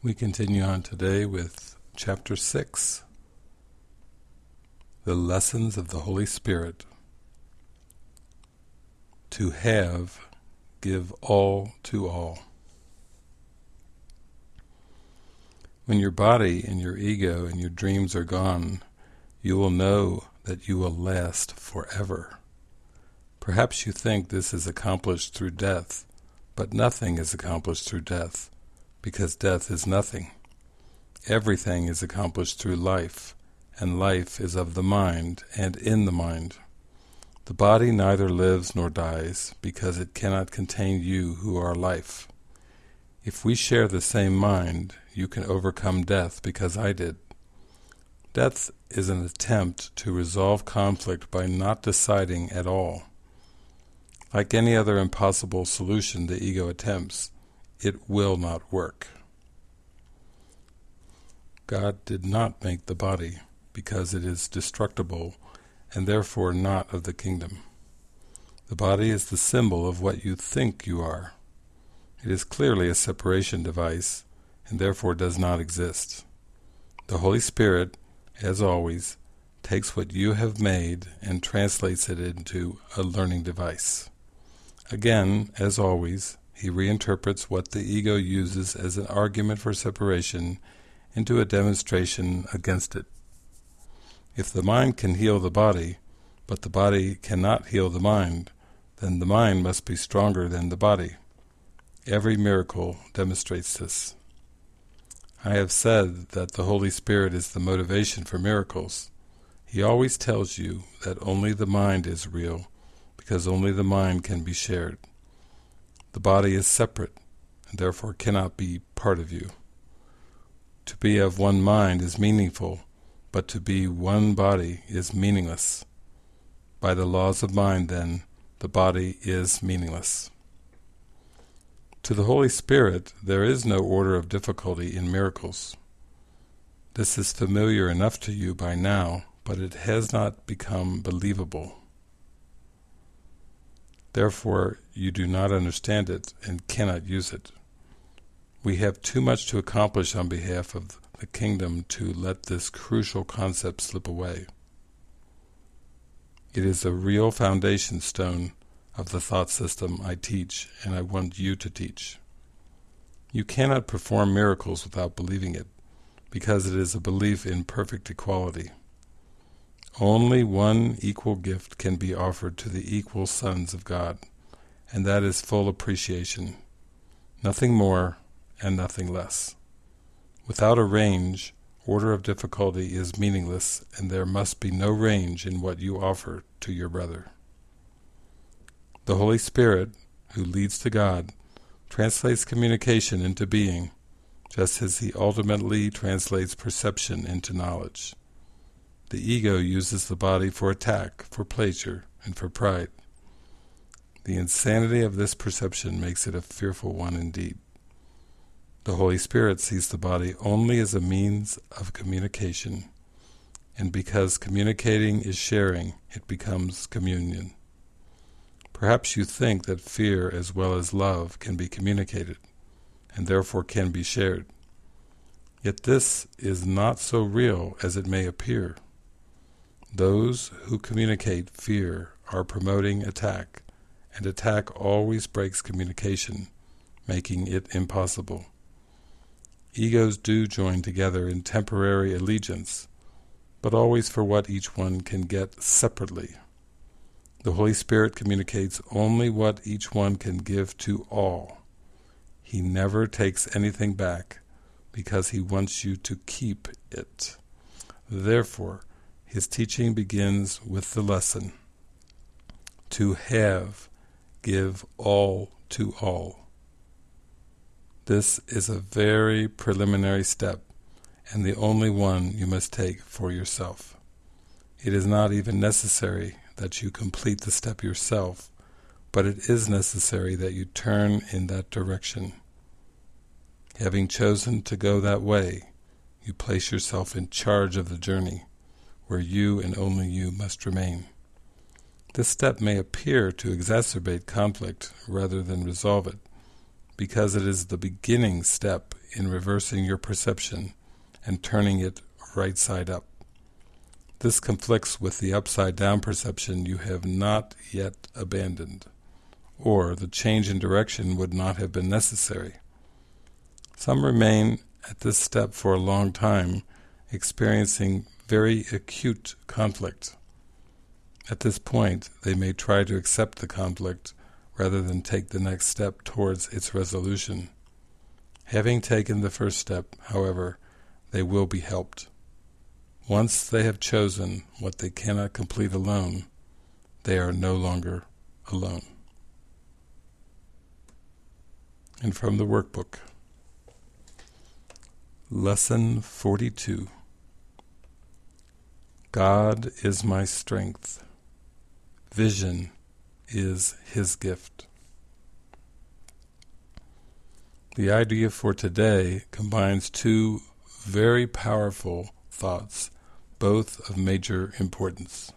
We continue on today with chapter 6, The Lessons of the Holy Spirit. To have, give all to all. When your body and your ego and your dreams are gone, you will know that you will last forever. Perhaps you think this is accomplished through death, but nothing is accomplished through death because death is nothing. Everything is accomplished through life, and life is of the mind and in the mind. The body neither lives nor dies, because it cannot contain you who are life. If we share the same mind, you can overcome death because I did. Death is an attempt to resolve conflict by not deciding at all. Like any other impossible solution the ego attempts, it will not work. God did not make the body because it is destructible and therefore not of the kingdom. The body is the symbol of what you think you are. It is clearly a separation device and therefore does not exist. The Holy Spirit, as always, takes what you have made and translates it into a learning device. Again, as always, he reinterprets what the ego uses as an argument for separation into a demonstration against it. If the mind can heal the body, but the body cannot heal the mind, then the mind must be stronger than the body. Every miracle demonstrates this. I have said that the Holy Spirit is the motivation for miracles. He always tells you that only the mind is real, because only the mind can be shared. The body is separate, and therefore cannot be part of you. To be of one mind is meaningful, but to be one body is meaningless. By the laws of mind, then, the body is meaningless. To the Holy Spirit, there is no order of difficulty in miracles. This is familiar enough to you by now, but it has not become believable. Therefore, you do not understand it and cannot use it. We have too much to accomplish on behalf of the kingdom to let this crucial concept slip away. It is a real foundation stone of the thought system I teach and I want you to teach. You cannot perform miracles without believing it, because it is a belief in perfect equality. Only one equal gift can be offered to the equal sons of God, and that is full appreciation. Nothing more and nothing less. Without a range, order of difficulty is meaningless, and there must be no range in what you offer to your brother. The Holy Spirit, who leads to God, translates communication into being, just as he ultimately translates perception into knowledge. The ego uses the body for attack, for pleasure, and for pride. The insanity of this perception makes it a fearful one indeed. The Holy Spirit sees the body only as a means of communication, and because communicating is sharing, it becomes communion. Perhaps you think that fear as well as love can be communicated, and therefore can be shared. Yet this is not so real as it may appear. Those who communicate fear are promoting attack, and attack always breaks communication, making it impossible. Egos do join together in temporary allegiance, but always for what each one can get separately. The Holy Spirit communicates only what each one can give to all. He never takes anything back, because he wants you to keep it. Therefore, his teaching begins with the lesson, to have, give all to all. This is a very preliminary step, and the only one you must take for yourself. It is not even necessary that you complete the step yourself, but it is necessary that you turn in that direction. Having chosen to go that way, you place yourself in charge of the journey where you and only you must remain. This step may appear to exacerbate conflict rather than resolve it, because it is the beginning step in reversing your perception and turning it right side up. This conflicts with the upside down perception you have not yet abandoned, or the change in direction would not have been necessary. Some remain at this step for a long time, experiencing very acute conflict. At this point, they may try to accept the conflict rather than take the next step towards its resolution. Having taken the first step, however, they will be helped. Once they have chosen what they cannot complete alone, they are no longer alone. And from the workbook, Lesson 42 God is my strength. Vision is His gift. The idea for today combines two very powerful thoughts, both of major importance.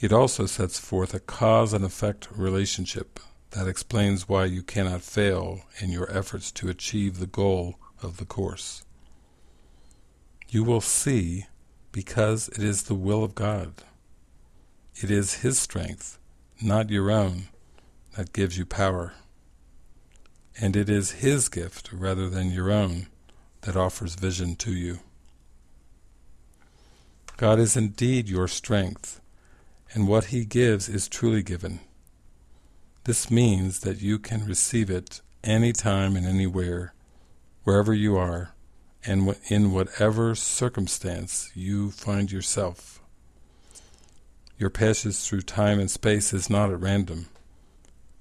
It also sets forth a cause and effect relationship that explains why you cannot fail in your efforts to achieve the goal of the Course. You will see because it is the will of God. It is His strength, not your own, that gives you power. And it is His gift, rather than your own, that offers vision to you. God is indeed your strength, and what He gives is truly given. This means that you can receive it anytime and anywhere, wherever you are, and in whatever circumstance you find yourself. Your passage through time and space is not at random.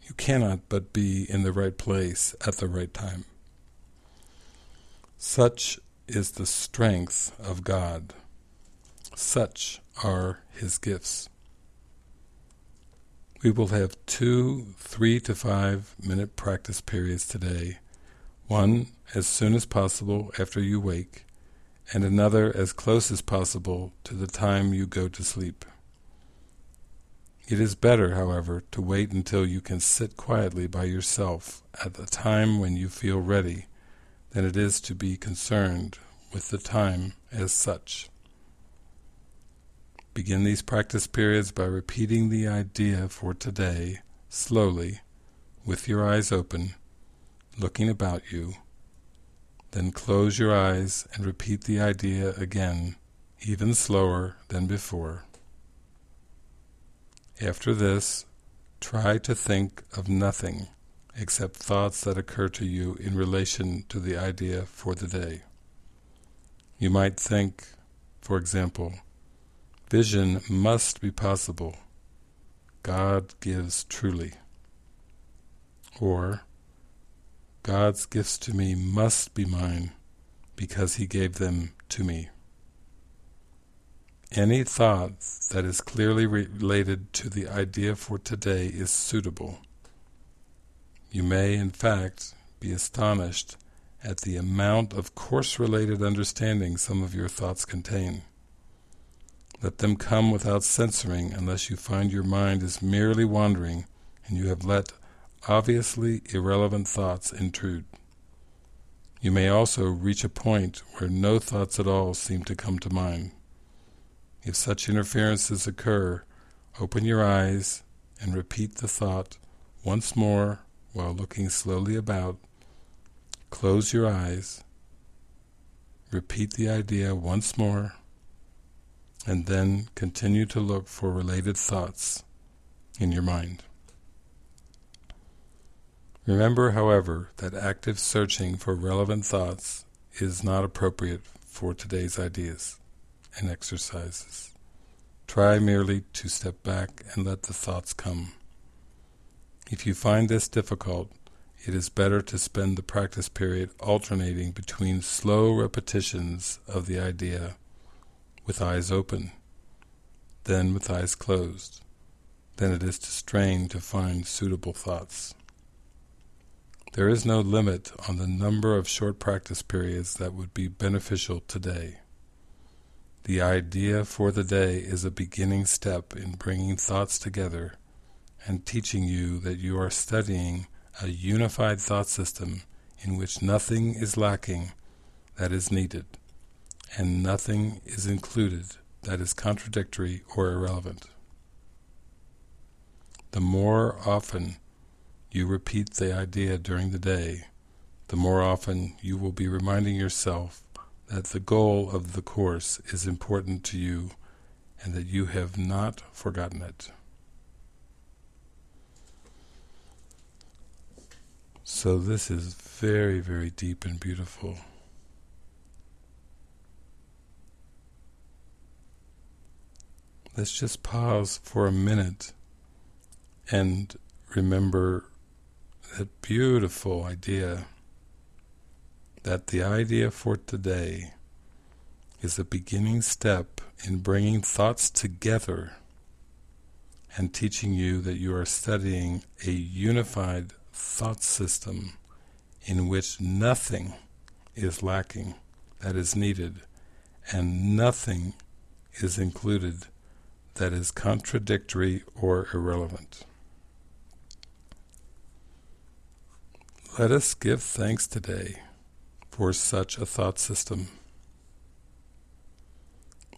You cannot but be in the right place at the right time. Such is the strength of God. Such are His gifts. We will have two three to five minute practice periods today, one as soon as possible after you wake, and another as close as possible to the time you go to sleep. It is better, however, to wait until you can sit quietly by yourself at the time when you feel ready than it is to be concerned with the time as such. Begin these practice periods by repeating the idea for today, slowly, with your eyes open, looking about you. Then close your eyes and repeat the idea again, even slower than before. After this, try to think of nothing except thoughts that occur to you in relation to the idea for the day. You might think, for example, Vision must be possible. God gives truly. Or, God's gifts to me must be mine because He gave them to me. Any thought that is clearly related to the idea for today is suitable. You may, in fact, be astonished at the amount of course-related understanding some of your thoughts contain. Let them come without censoring unless you find your mind is merely wandering and you have let obviously irrelevant thoughts intrude. You may also reach a point where no thoughts at all seem to come to mind. If such interferences occur, open your eyes and repeat the thought once more while looking slowly about. Close your eyes. Repeat the idea once more and then continue to look for related thoughts in your mind. Remember, however, that active searching for relevant thoughts is not appropriate for today's ideas and exercises. Try merely to step back and let the thoughts come. If you find this difficult, it is better to spend the practice period alternating between slow repetitions of the idea with eyes open, then with eyes closed, than it is to strain to find suitable thoughts. There is no limit on the number of short practice periods that would be beneficial today. The idea for the day is a beginning step in bringing thoughts together and teaching you that you are studying a unified thought system in which nothing is lacking that is needed, and nothing is included that is contradictory or irrelevant. The more often you repeat the idea during the day, the more often you will be reminding yourself that the goal of the Course is important to you and that you have not forgotten it. So this is very, very deep and beautiful. Let's just pause for a minute and remember that beautiful idea that the idea for today is a beginning step in bringing thoughts together and teaching you that you are studying a unified thought system in which nothing is lacking that is needed and nothing is included that is contradictory or irrelevant. Let us give thanks today for such a thought system.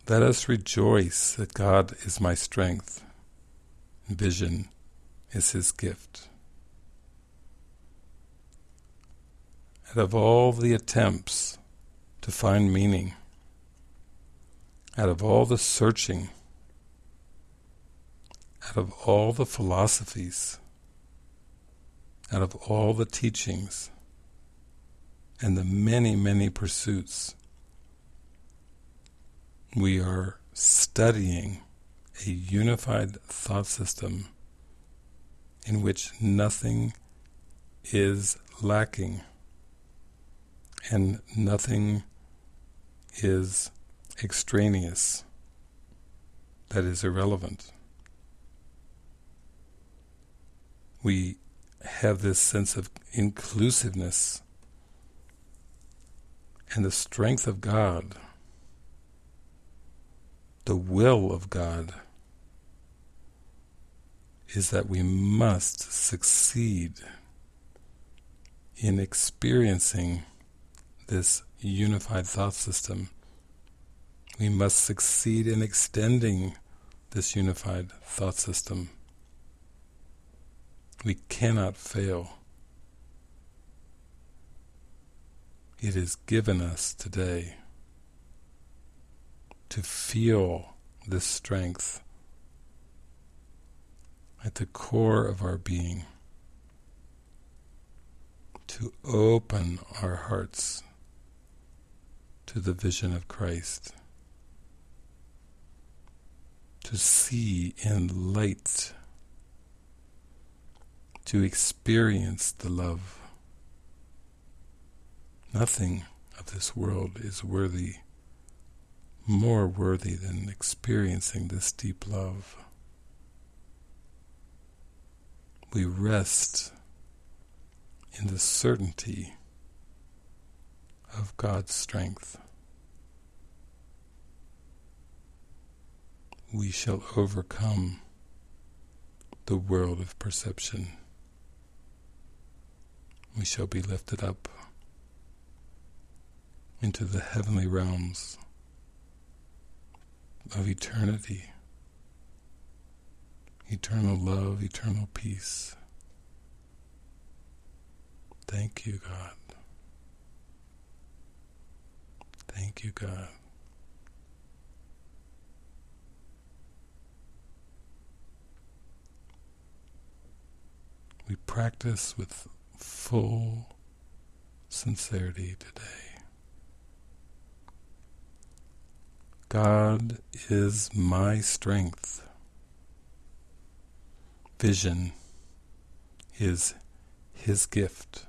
Let us rejoice that God is my strength, vision is His gift. Out of all the attempts to find meaning, out of all the searching, out of all the philosophies, out of all the teachings, and the many, many pursuits, we are studying a unified thought system in which nothing is lacking and nothing is extraneous that is irrelevant. We have this sense of inclusiveness and the strength of God, the will of God, is that we must succeed in experiencing this unified thought system. We must succeed in extending this unified thought system. We cannot fail. It is given us today to feel this strength at the core of our being, to open our hearts to the vision of Christ, to see in light, to experience the love. Nothing of this world is worthy, more worthy than experiencing this deep love. We rest in the certainty of God's strength. We shall overcome the world of perception. We shall be lifted up into the heavenly realms of eternity, eternal love, eternal peace. Thank you, God. Thank you, God. We practice with full sincerity today. God is my strength. Vision is His gift.